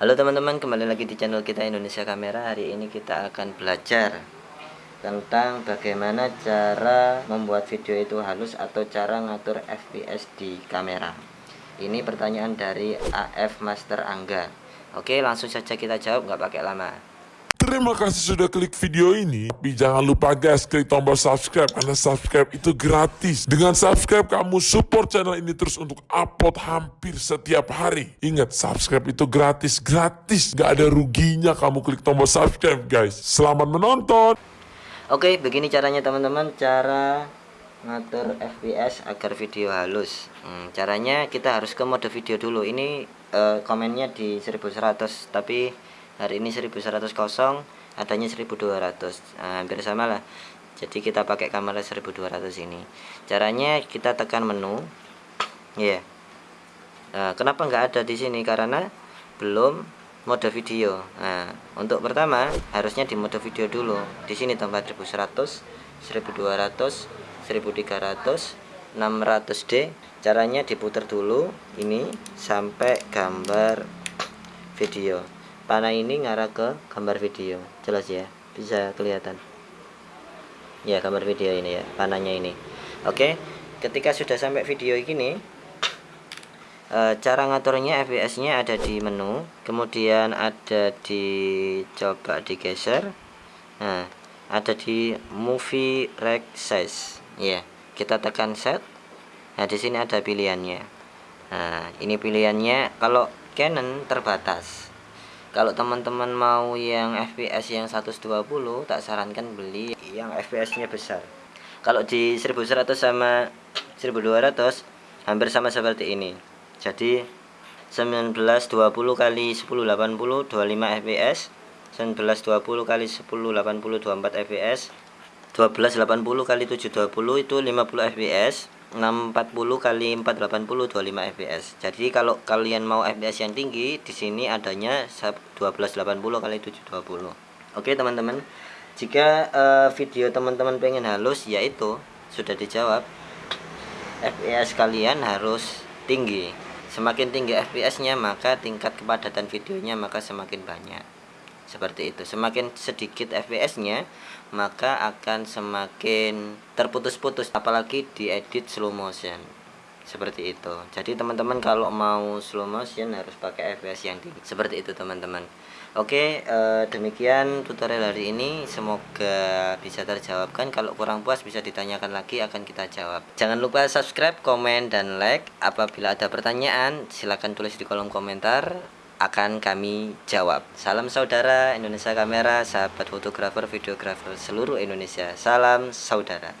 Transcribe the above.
Halo teman-teman, kembali lagi di channel kita Indonesia Kamera. Hari ini kita akan belajar tentang bagaimana cara membuat video itu halus atau cara ngatur FPS di kamera. Ini pertanyaan dari AF Master Angga. Oke, langsung saja kita jawab, nggak pakai lama. Terima kasih sudah klik video ini. Tapi jangan lupa guys, klik tombol subscribe karena subscribe itu gratis. Dengan subscribe kamu support channel ini terus untuk upload hampir setiap hari. Ingat, subscribe itu gratis, gratis. Gak ada ruginya kamu klik tombol subscribe guys. Selamat menonton. Oke, begini caranya teman-teman, cara ngatur FPS agar video halus. Hmm, caranya kita harus ke mode video dulu. Ini uh, komennya di 1100, tapi hari ini 1100 kosong adanya 1200 nah, hampir sama lah. Jadi kita pakai kamera 1200 ini. Caranya kita tekan menu. Ya yeah. nah, kenapa nggak ada di sini? Karena belum mode video. Nah untuk pertama harusnya di mode video dulu. Di sini tambah 1100 1200 1300 600D caranya diputar dulu ini sampai gambar video panah ini ngarah ke gambar video. Jelas ya bisa kelihatan. Ya gambar video ini ya panahnya ini. Oke ketika sudah sampai video ini e, cara ngaturnya fps nya ada di menu kemudian ada di coba digeser. Nah ada di movie rec size. Ya kita tekan set. Nah di sini ada pilihannya. Nah ini pilihannya kalau Canon terbatas kalau teman-teman mau yang FPS yang 120 tak sarankan beli yang FPS nya besar. Kalau di 1100 sama 1200 hampir sama seperti ini. Jadi 1920 kali 1080 25 fps 1920 kali 1080 24 fps 1280 kali 720 itu 50 fps 640 kali 480 25 fps. Jadi kalau kalian mau fps yang tinggi di sini adanya 1280 kali 720. Oke, teman-teman. Jika uh, video teman-teman pengen halus yaitu sudah dijawab fps kalian harus tinggi. Semakin tinggi fps-nya maka tingkat kepadatan videonya maka semakin banyak seperti itu. Semakin sedikit fps nya maka akan semakin terputus-putus apalagi diedit slow motion. Seperti itu. Jadi teman-teman kalau mau slow motion harus pakai fps yang tinggi seperti itu teman-teman. Oke eh, demikian tutorial hari ini. Semoga bisa terjawabkan. Kalau kurang puas bisa ditanyakan lagi akan kita jawab. Jangan lupa subscribe komen dan like. Apabila ada pertanyaan silahkan tulis di kolom komentar akan kami jawab. Salam saudara Indonesia Kamera, sahabat fotografer, videografer seluruh Indonesia. Salam saudara.